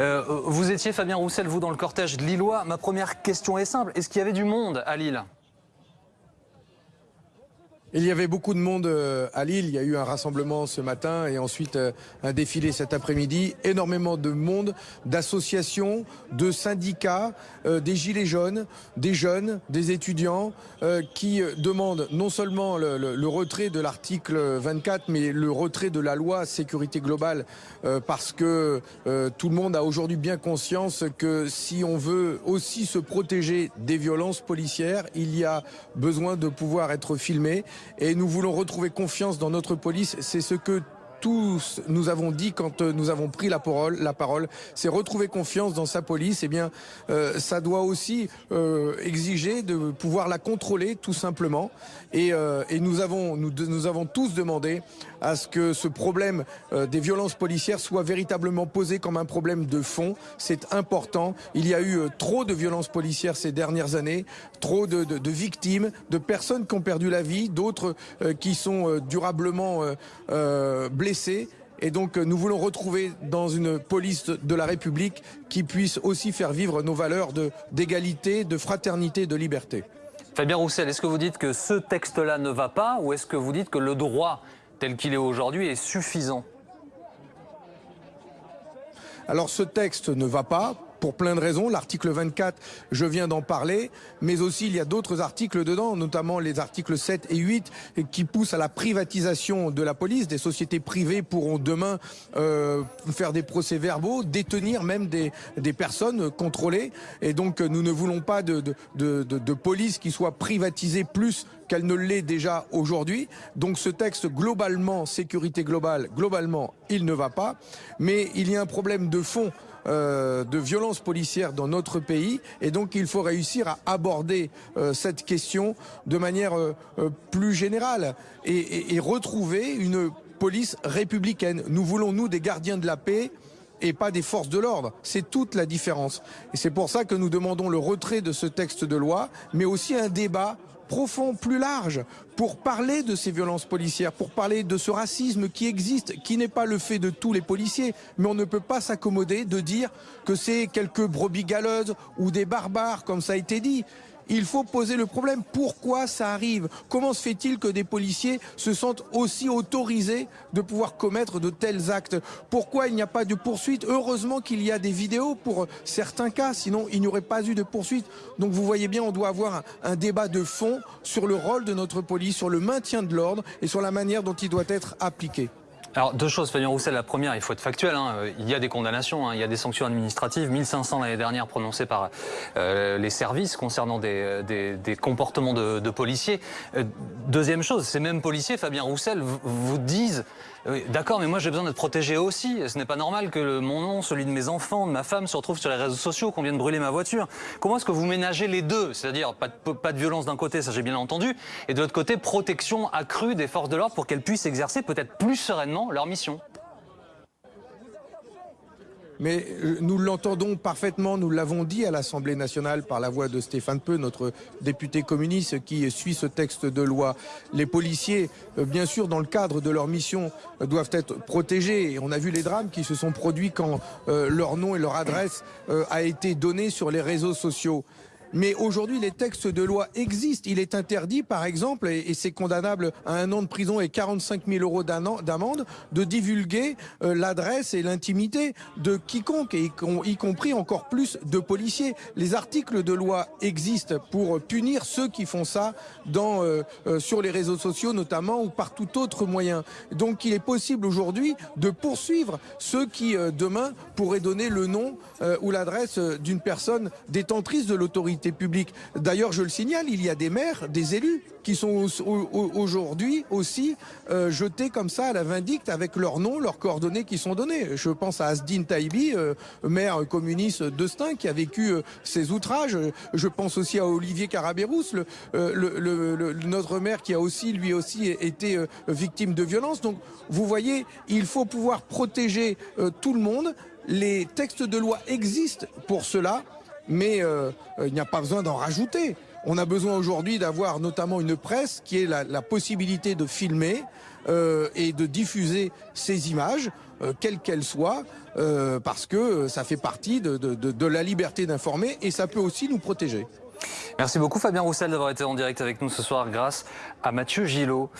Euh, vous étiez, Fabien Roussel, vous, dans le cortège de Lillois. Ma première question est simple. Est-ce qu'il y avait du monde à Lille? Il y avait beaucoup de monde euh, à Lille. Il y a eu un rassemblement ce matin et ensuite euh, un défilé cet après-midi. Énormément de monde, d'associations, de syndicats, euh, des gilets jaunes, des jeunes, des étudiants qui demandent non seulement le, retrait de l'article 24, mais le retrait de la loi sécurité globale parce que tout le monde a aujourd'hui bien conscience que si on veut aussi se protéger des violences policières, il y a besoin de pouvoir être filmé et nous voulons retrouver confiance dans notre police. C'est ce que tous nous avons dit quand euh, nous avons pris la parole, la parole, c'est retrouver confiance dans sa police. Eh bien, euh, ça doit aussi euh, exiger de pouvoir la contrôler, tout simplement. Et, et nous avons nous, avons tous demandé à ce que ce problème des violences policières soit véritablement posé comme un problème de fond. C'est important. Il y a eu trop de violences policières ces dernières années, trop de, de victimes, de personnes qui ont perdu la vie, d'autres qui sont durablement blessées et donc nous voulons retrouver dans une police de la République qui puisse aussi faire vivre nos valeurs d'égalité, de, fraternité, de liberté. Fabien Roussel, est-ce que vous dites que ce texte-là ne va pas ou est-ce que vous dites que le droit tel qu'il est aujourd'hui est suffisant? Alors ce texte ne va pas pour plein de raisons. L'article 24, je viens d'en parler, mais aussi il y a d'autres articles dedans, notamment les articles 7 et 8 qui poussent à la privatisation de la police. Des sociétés privées pourront demain euh, faire des procès verbaux, détenir même des, personnes contrôlées. Et donc nous ne voulons pas de police qui soit privatisée plus qu'elle ne l'est déjà aujourd'hui. Donc ce texte globalement, sécurité globale, globalement, il ne va pas. Mais il y a un problème de fond euh, de violences policières dans notre pays et donc il faut réussir à aborder euh, cette question de manière euh, plus générale et, retrouver une police républicaine. Nous voulons, nous, des gardiens de la paix et pas des forces de l'ordre. C'est toute la différence. Et c'est pour ça que nous demandons le retrait de ce texte de loi, mais aussi un débat profond, plus large, pour parler de ces violences policières, pour parler de ce racisme qui existe, qui n'est pas le fait de tous les policiers, mais on ne peut pas s'accommoder de dire que c'est quelques brebis galeuses ou des barbares, comme ça a été dit. Il faut poser le problème. Pourquoi ça arrive? Comment se fait-il que des policiers se sentent aussi autorisés de pouvoir commettre de tels actes? Pourquoi il n'y a pas de poursuite? Heureusement qu'il y a des vidéos pour certains cas, sinon il n'y aurait pas eu de poursuite. Donc vous voyez bien, on doit avoir un, débat de fond sur le rôle de notre police, sur le maintien de l'ordre et sur la manière dont il doit être appliqué. Alors, deux choses, Fabien Roussel. La première, il faut être factuel. Hein. Il y a des condamnations, hein. il y a des sanctions administratives. 1500 l'année dernière prononcées par euh, les services concernant des, comportements de, de policiers. Euh, deuxième chose, ces mêmes policiers, Fabien Roussel, vous disent D'accord, mais moi j'ai besoin d'être protégé aussi. Ce n'est pas normal que mon nom, celui de mes enfants, de ma femme se retrouve sur les réseaux sociaux, qu'on vienne brûler ma voiture. Comment est-ce que vous ménagez les deux? C'est-à-dire pas de, pas de violence d'un côté, ça j'ai bien entendu, et de l'autre côté, protection accrue des forces de l'ordre pour qu'elles puissent exercer peut-être plus sereinement leur mission mais euh, nous l'entendons parfaitement, nous l'avons dit à l'Assemblée nationale par la voix de Stéphane Peu, notre député communiste qui suit ce texte de loi. Les policiers, euh, bien sûr, dans le cadre de leur mission, euh, doivent être protégés. On a vu les drames qui se sont produits quand leur nom et leur adresse a été donné sur les réseaux sociaux. Mais aujourd'hui, les textes de loi existent. Il est interdit, par exemple, et, c'est condamnable à un an de prison et 45 000 euros d'amende, de divulguer euh, l'adresse et l'intimité de quiconque, y compris encore plus de policiers. Les articles de loi existent pour punir ceux qui font ça euh, euh, sur les réseaux sociaux notamment ou par tout autre moyen. Donc il est possible aujourd'hui de poursuivre ceux qui demain pourraient donner le nom ou l'adresse d'une personne détentrice de l'autorité D'ailleurs, je le signale, il y a des maires, des élus qui sont aujourd'hui aussi euh, jetés comme ça à la vindicte avec leurs noms, leurs coordonnées qui sont données. Je pense à Asdin Taibi, euh, maire communiste de Stein, qui a vécu euh, ces outrages. Je pense aussi à Olivier Carabérousse, le, notre maire qui a aussi, lui aussi, été victime de violence. Donc, vous voyez, il faut pouvoir protéger tout le monde. Les textes de loi existent pour cela mais euh, il n'y a pas besoin d'en rajouter. On a besoin aujourd'hui d'avoir notamment une presse qui ait la, possibilité de filmer euh, et de diffuser ces images. euh, quelle qu'elle soit, euh, parce que ça fait partie de, de la liberté d'informer et ça peut aussi nous protéger. Merci beaucoup Fabien Roussel d'avoir été en direct avec nous ce soir grâce à Mathieu Gillot.